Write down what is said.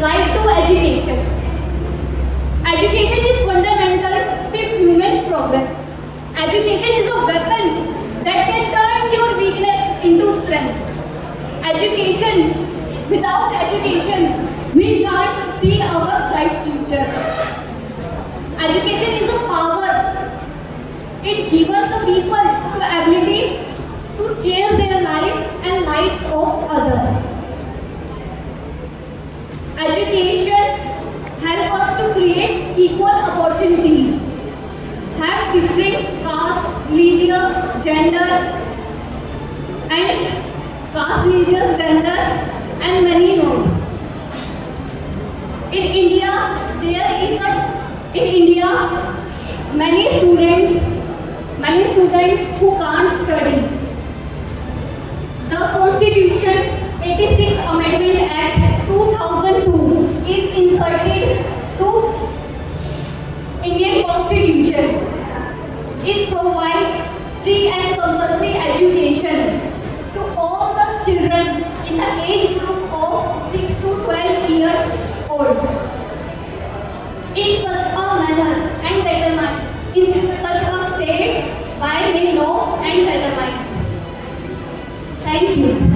right to education. Education is fundamental to human progress. Education is a weapon that can turn your weakness into strength. Education, without education, we can't see our bright future. Education is a power. It gives the people the ability to change their life and lives of Education help us to create equal opportunities, have different caste, religious, gender, and caste, religious, gender, and many more. In India, there is a in India many students, many students who can't study. The Constitution 86 Indian Constitution. Is provide free and compulsory education to all the children in the age group of 6 to 12 years old. In such a manner and determined in such a state by the law and determined. Thank you.